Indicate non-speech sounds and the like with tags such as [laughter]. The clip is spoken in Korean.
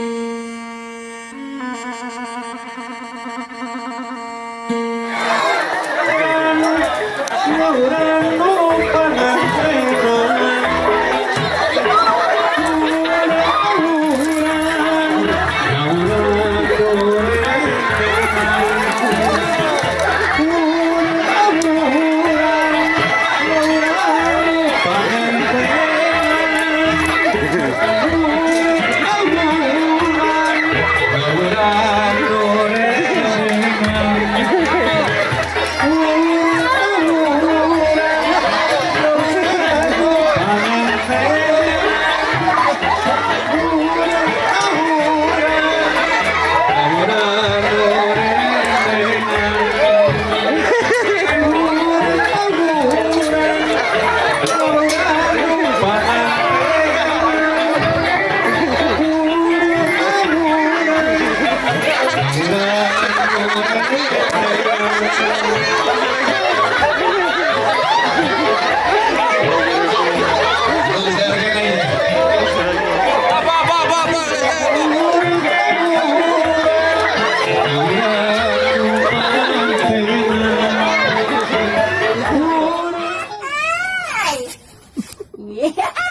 Oh, [laughs] Yeah.